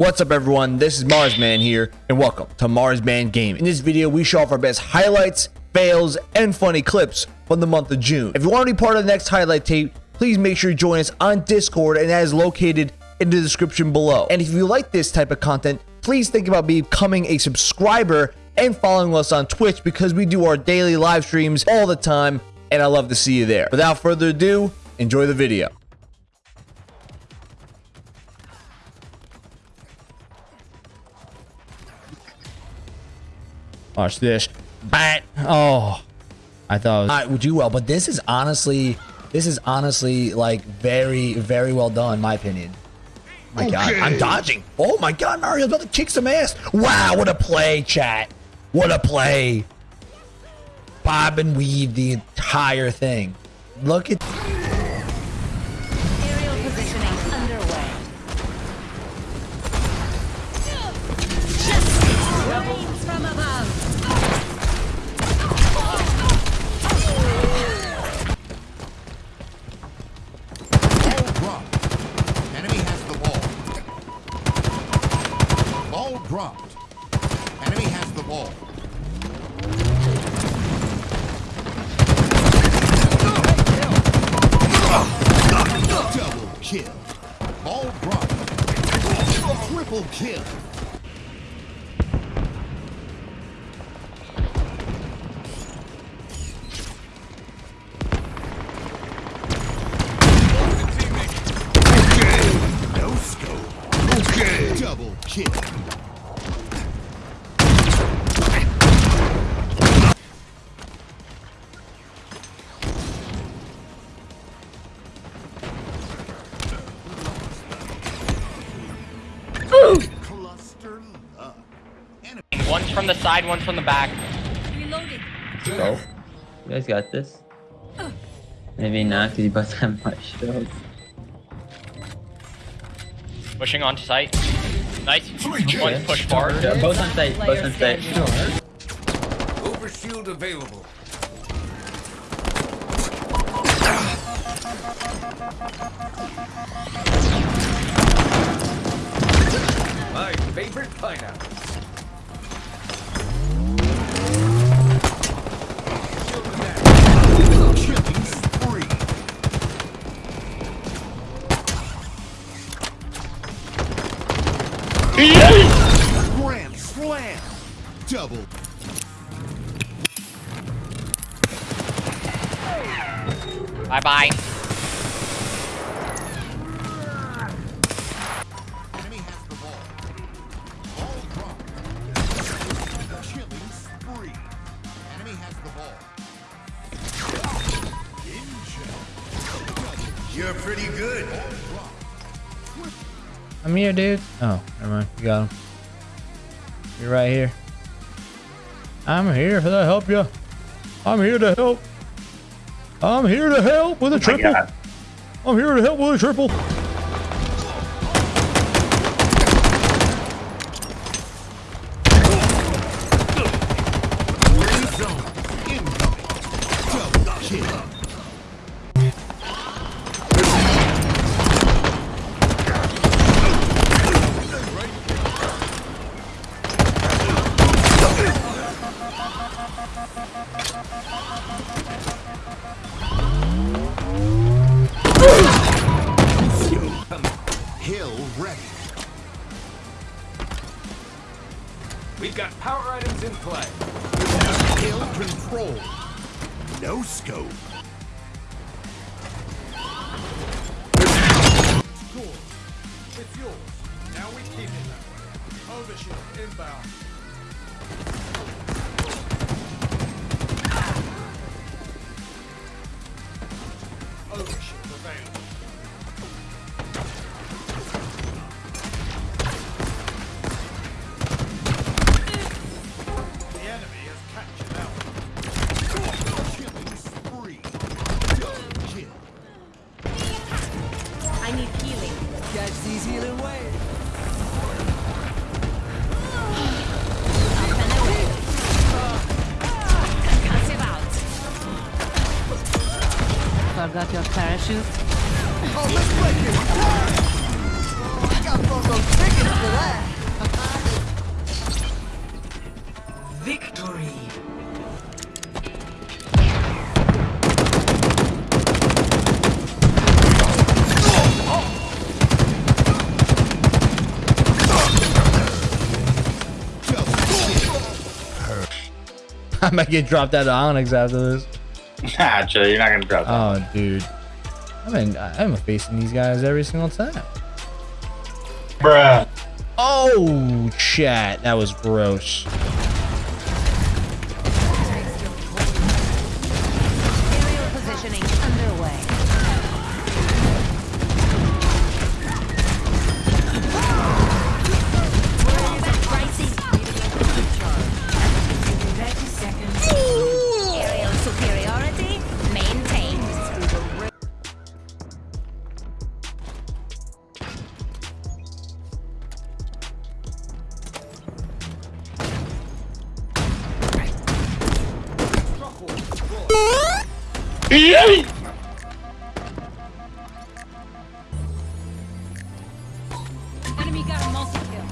What's up everyone, this is Marsman here, and welcome to Marsman Game. In this video, we show off our best highlights, fails, and funny clips from the month of June. If you want to be part of the next highlight tape, please make sure you join us on Discord, and that is located in the description below. And if you like this type of content, please think about becoming a subscriber and following us on Twitch because we do our daily live streams all the time, and I love to see you there. Without further ado, enjoy the video. Watch this. Bat. Oh. I thought it was... I would do well, but this is honestly, this is honestly like very, very well done, in my opinion. Oh my God, I'm dodging. Oh my God, Mario's about to kick some ass. Wow, what a play, chat. What a play. Bob and weave the entire thing. Look at. One's from the side, one's from the back. Reloading. Go. You guys got this. Maybe not, because you both have much shields. Pushing onto site. Nice. One's pushed forward. Yeah, both on site, both on site. Overshield available. My favorite pineapple. You're pretty good. I'm here, dude. Oh, never mind. You got him. You're right here. I'm here to help you. I'm here to help. I'm here to help with a oh triple. I'm here to help with a triple. Hill control. No scope. It's yours. Now we keep it that way. Overshield inbound. I need healing. Catch these healing waves. Up and away. Concussive out. Forgot your parachute? I might get dropped out of Onyx after this. Nah, chill. You're not gonna drop that. Oh, dude. I mean, I'm facing these guys every single time. Bruh. Oh, chat. That was gross. Enemy got a multi-kill.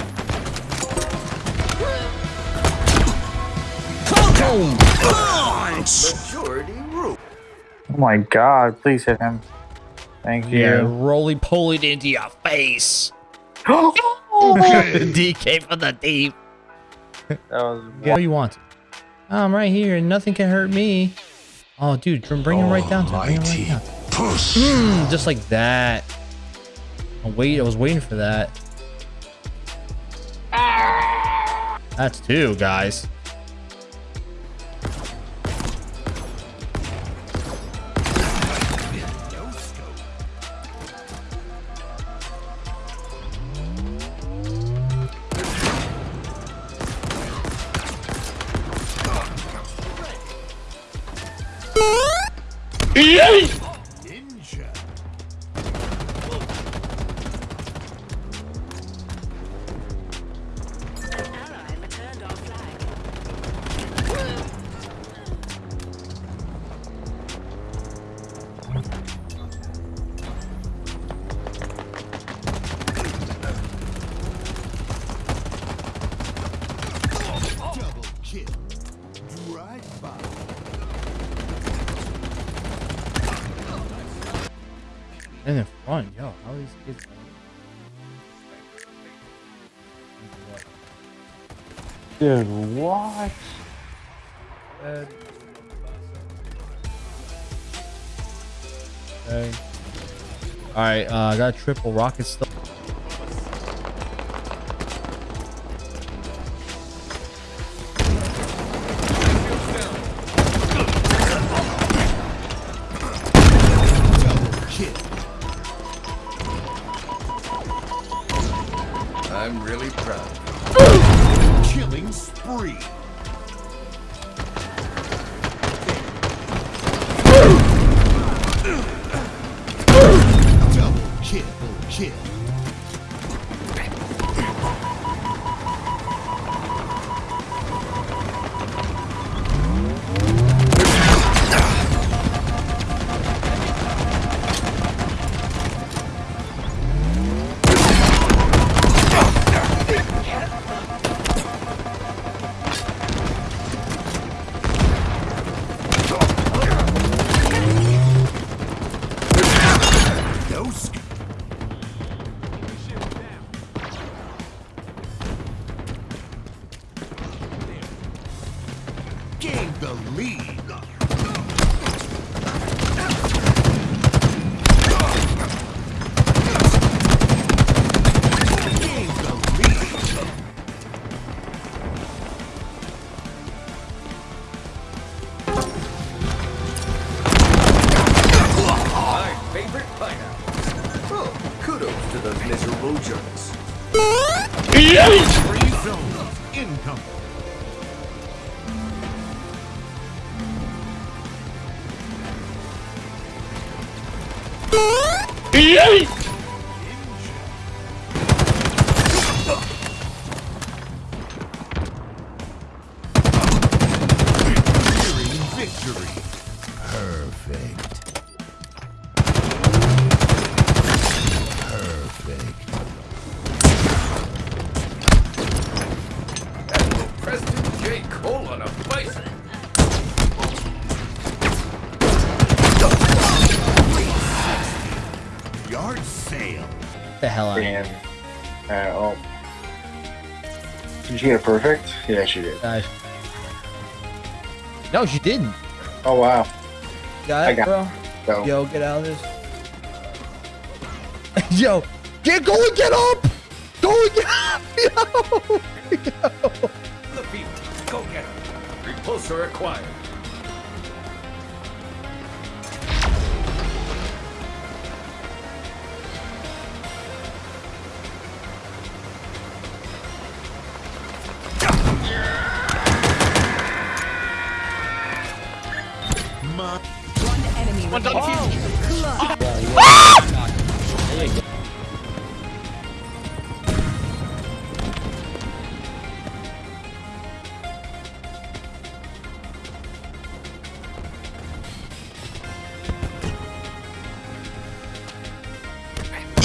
Oh my god, please hit him. Thank you. Yeah, roly poly into your face. DK for the deep. That was What do you want? I'm right here and nothing can hurt me. Oh, dude, bring him right down to bring him right down. Mm, just like that. Oh, wait, I was waiting for that. That's two, guys. ¡Ay! In the front, yo, how are these kids? Dude, what? Okay. All right, uh, I got triple rocket stuff. I'm really proud. Killing spree. Double kill. Kill. ¡Ay! Yard sale. The hell out. of here. Uh, oh. Did she get a perfect? Yeah, she did. Guys, No, she didn't. Oh wow. Got I it, got bro. Go. Yo, get out of this. Yo, get go and get up. Go and get up. Yo. Yo. The field. Go get him. Repulsor acquired.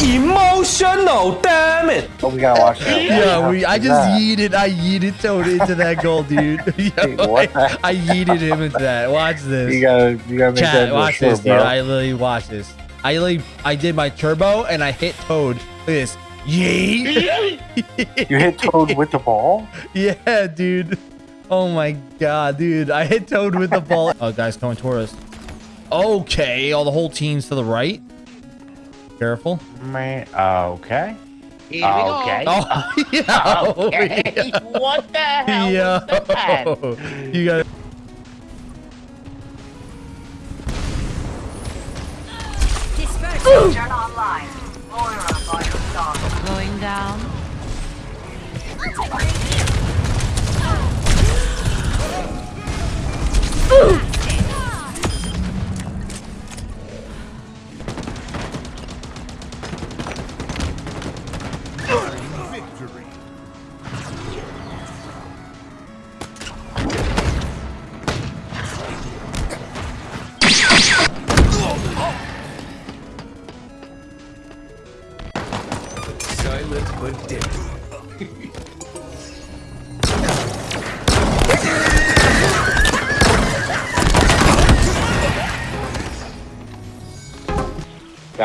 Emotional, damn it! Oh, we gotta watch that. Yeah, we. I just that? yeeted. I yeeted Toad into that goal, dude. Yo, what I, I yeeted him into that. Watch this. You gotta, you gotta make that Chat, into a watch short, this, dude. bro. I literally watch this. I literally, I did my turbo and I hit Toad. Look at this. Yeet. You hit Toad with the ball? yeah, dude. Oh my god, dude. I hit Toad with the ball. oh, guys coming toward us. Okay, all the whole team's to the right. Careful. Man, uh, okay. Here. Okay. Oh, yeah. Okay. what the hell Yeah. was that? You got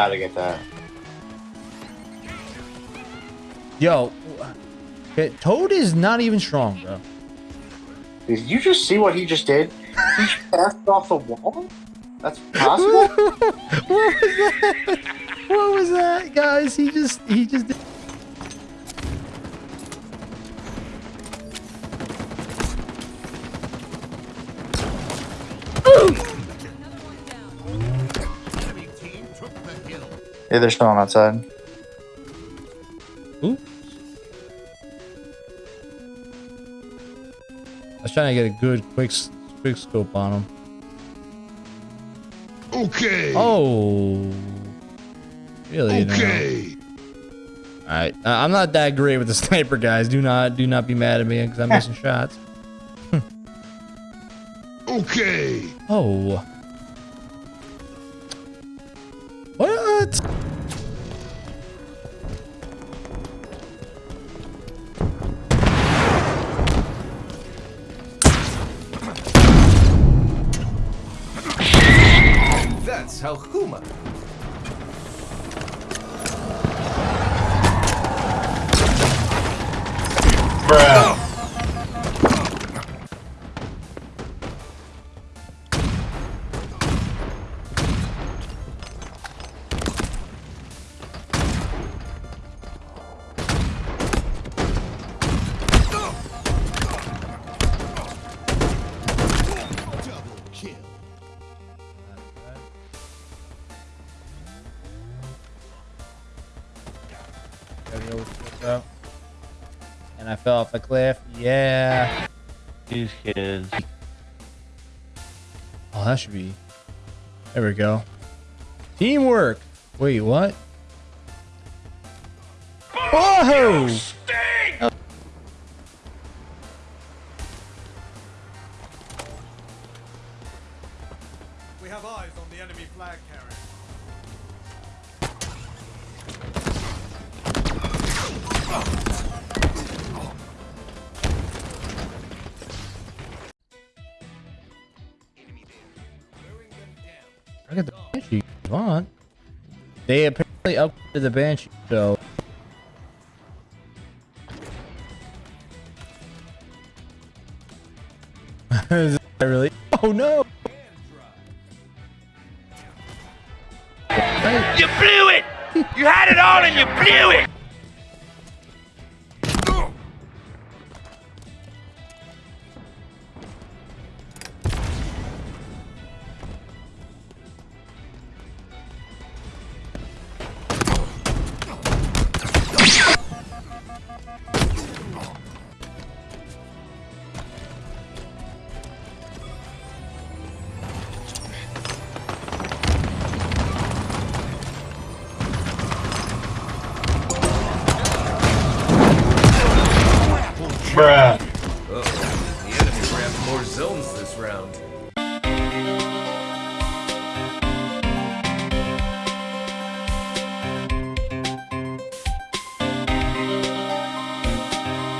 Gotta get that. Yo, okay, Toad is not even strong, bro. Did you just see what he just did? He passed off the wall? That's possible? what was that? What was that, guys? He just, he just. Did... yeah, they're still on outside. Oops. I was trying to get a good quick, quick scope on him. Okay. Oh, really? Okay. All right, uh, I'm not that great with the sniper, guys. Do not, do not be mad at me because I'm missing shots. Okay. Oh. That's And I fell off a cliff. Yeah. These kids. Oh, that should be. There we go. Teamwork. Wait, what? Whoa! They apparently upgraded the Banshee, so. Is that really? Oh no. You blew it! You had it all and you blew it!